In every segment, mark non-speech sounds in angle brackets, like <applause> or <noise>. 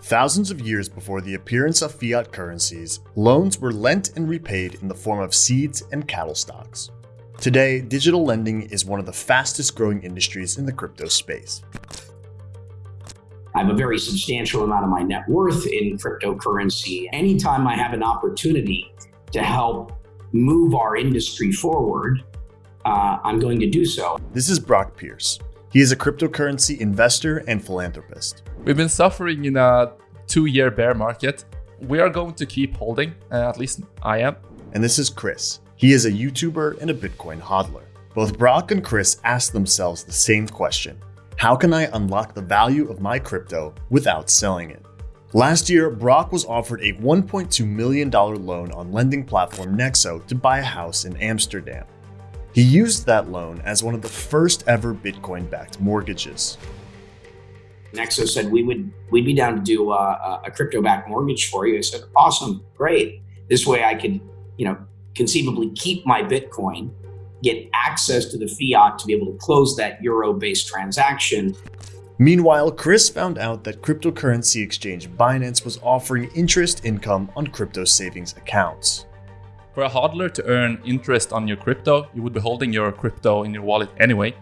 Thousands of years before the appearance of fiat currencies, loans were lent and repaid in the form of seeds and cattle stocks. Today, digital lending is one of the fastest growing industries in the crypto space. I have a very substantial amount of my net worth in cryptocurrency. Anytime I have an opportunity to help move our industry forward, uh, I'm going to do so. This is Brock Pierce. He is a cryptocurrency investor and philanthropist. We've been suffering in a two year bear market. We are going to keep holding, uh, at least I am. And this is Chris. He is a YouTuber and a Bitcoin hodler. Both Brock and Chris ask themselves the same question How can I unlock the value of my crypto without selling it? Last year, Brock was offered a $1.2 million loan on lending platform Nexo to buy a house in Amsterdam. He used that loan as one of the first ever Bitcoin backed mortgages. Nexo said we would we'd be down to do uh, uh, a, a crypto backed mortgage for you. I said, awesome, great. This way I could, you know, conceivably keep my Bitcoin, get access to the fiat to be able to close that euro based transaction. Meanwhile, Chris found out that cryptocurrency exchange Binance was offering interest income on crypto savings accounts. For a hodler to earn interest on your crypto, you would be holding your crypto in your wallet anyway.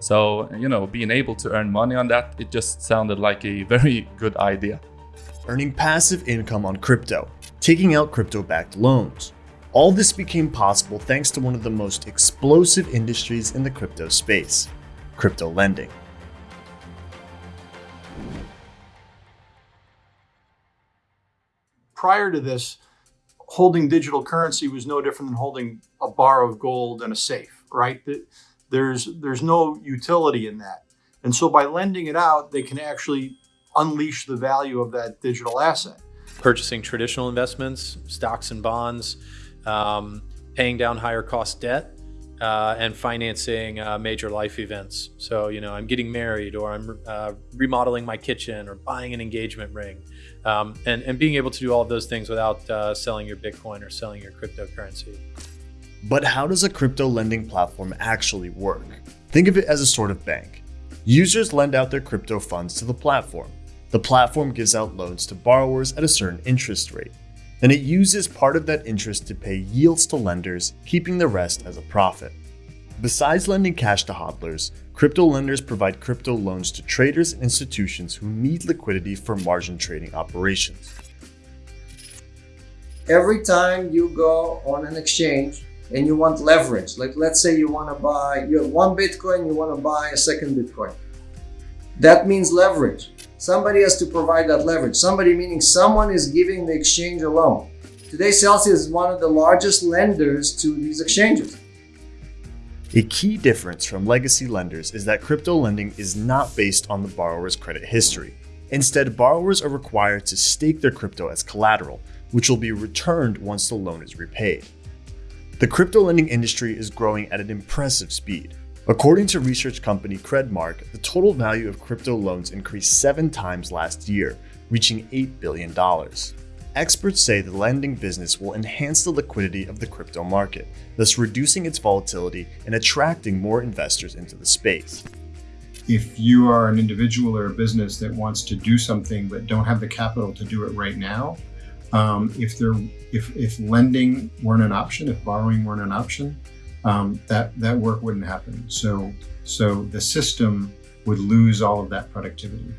So, you know, being able to earn money on that, it just sounded like a very <laughs> good idea. Earning passive income on crypto, taking out crypto backed loans. All this became possible thanks to one of the most explosive industries in the crypto space crypto lending. Prior to this, holding digital currency was no different than holding a bar of gold in a safe, right? There's there's no utility in that. And so by lending it out, they can actually unleash the value of that digital asset. Purchasing traditional investments, stocks and bonds, um, paying down higher cost debt, uh, and financing uh, major life events. So, you know, I'm getting married or I'm uh, remodeling my kitchen or buying an engagement ring um, and, and being able to do all of those things without uh, selling your Bitcoin or selling your cryptocurrency. But how does a crypto lending platform actually work? Think of it as a sort of bank. Users lend out their crypto funds to the platform. The platform gives out loans to borrowers at a certain interest rate. Then it uses part of that interest to pay yields to lenders, keeping the rest as a profit. Besides lending cash to hodlers, crypto lenders provide crypto loans to traders and institutions who need liquidity for margin trading operations. Every time you go on an exchange and you want leverage, like let's say you want to buy, you have one Bitcoin, you want to buy a second Bitcoin. That means leverage. Somebody has to provide that leverage. Somebody meaning someone is giving the exchange a loan. Today, Celsius is one of the largest lenders to these exchanges. A key difference from legacy lenders is that crypto lending is not based on the borrower's credit history. Instead, borrowers are required to stake their crypto as collateral, which will be returned once the loan is repaid. The crypto lending industry is growing at an impressive speed. According to research company Credmark, the total value of crypto loans increased seven times last year, reaching $8 billion. Experts say the lending business will enhance the liquidity of the crypto market, thus reducing its volatility and attracting more investors into the space. If you are an individual or a business that wants to do something but don't have the capital to do it right now, um, if there, if if lending weren't an option, if borrowing weren't an option, um, that that work wouldn't happen. So so the system would lose all of that productivity.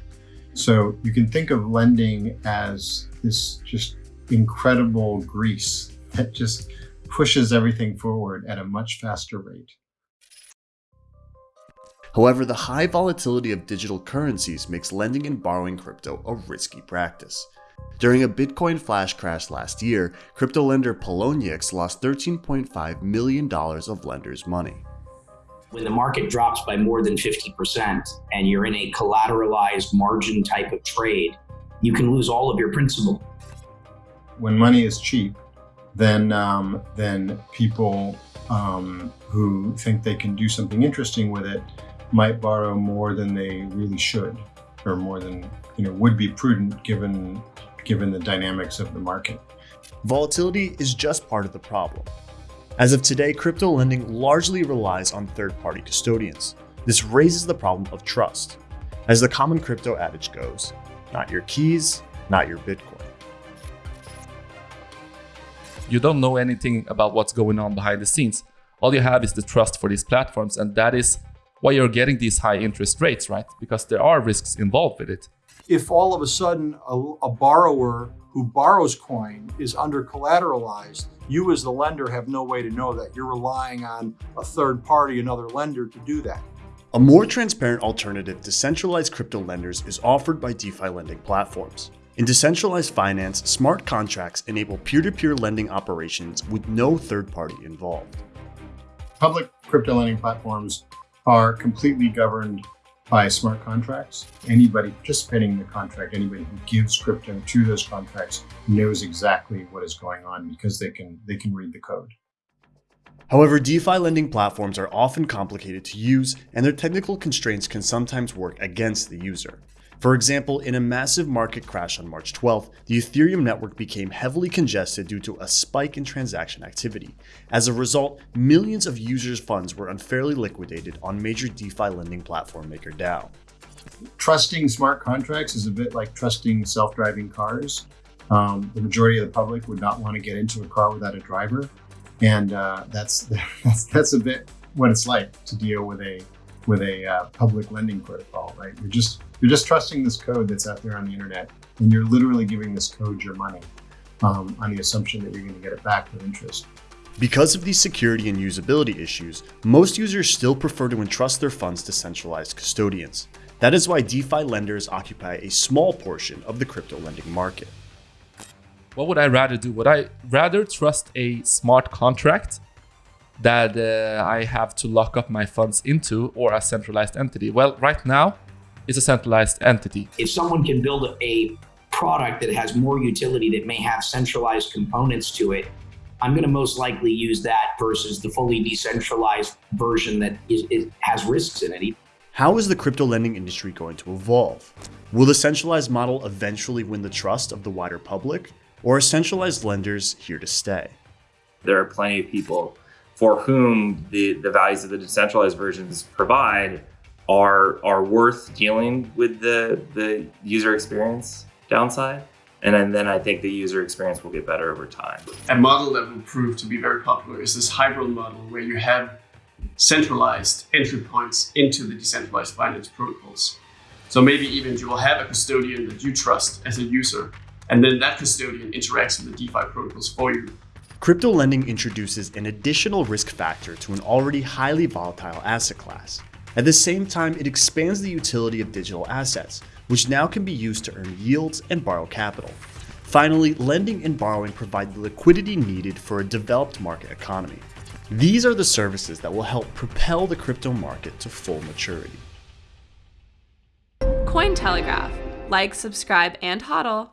So you can think of lending as this just incredible grease that just pushes everything forward at a much faster rate. However, the high volatility of digital currencies makes lending and borrowing crypto a risky practice. During a Bitcoin flash crash last year, crypto lender Poloniex lost $13.5 million of lenders' money. When the market drops by more than 50% and you're in a collateralized margin type of trade, you can lose all of your principal. When money is cheap, then um, then people um, who think they can do something interesting with it might borrow more than they really should, or more than you know would be prudent given given the dynamics of the market. Volatility is just part of the problem. As of today, crypto lending largely relies on third-party custodians. This raises the problem of trust. As the common crypto adage goes, not your keys, not your Bitcoin. You don't know anything about what's going on behind the scenes. All you have is the trust for these platforms, and that is why you're getting these high interest rates, right? Because there are risks involved with it. If all of a sudden a, a borrower who borrows coin is under collateralized, you as the lender have no way to know that. You're relying on a third party, another lender to do that. A more transparent alternative to centralized crypto lenders is offered by DeFi lending platforms. In decentralized finance, smart contracts enable peer-to-peer lending operations with no third party involved. Public crypto lending platforms are completely governed by smart contracts. Anybody participating in the contract, anybody who gives crypto to those contracts knows exactly what is going on because they can they can read the code. However, DeFi lending platforms are often complicated to use and their technical constraints can sometimes work against the user. For example, in a massive market crash on March 12th, the Ethereum network became heavily congested due to a spike in transaction activity. As a result, millions of users' funds were unfairly liquidated on major DeFi lending platform MakerDAO. Trusting smart contracts is a bit like trusting self-driving cars. Um, the majority of the public would not want to get into a car without a driver, and uh, that's, <laughs> that's that's a bit what it's like to deal with a with a uh, public lending protocol, right? You're just you're just trusting this code that's out there on the internet, and you're literally giving this code your money um, on the assumption that you're going to get it back with interest. Because of these security and usability issues, most users still prefer to entrust their funds to centralized custodians. That is why DeFi lenders occupy a small portion of the crypto lending market. What would I rather do? Would I rather trust a smart contract that uh, I have to lock up my funds into or a centralized entity? Well, right now, it's a centralized entity. If someone can build a product that has more utility that may have centralized components to it, I'm going to most likely use that versus the fully decentralized version that is, is, has risks in it. How is the crypto lending industry going to evolve? Will the centralized model eventually win the trust of the wider public, or are centralized lenders here to stay? There are plenty of people for whom the, the values of the decentralized versions provide are are worth dealing with the the user experience downside. And then, then I think the user experience will get better over time. A model that will prove to be very popular is this hybrid model where you have centralized entry points into the decentralized finance protocols. So maybe even you will have a custodian that you trust as a user, and then that custodian interacts with the DeFi protocols for you. Crypto lending introduces an additional risk factor to an already highly volatile asset class. At the same time, it expands the utility of digital assets, which now can be used to earn yields and borrow capital. Finally, lending and borrowing provide the liquidity needed for a developed market economy. These are the services that will help propel the crypto market to full maturity. Cointelegraph. Like, subscribe, and hodl.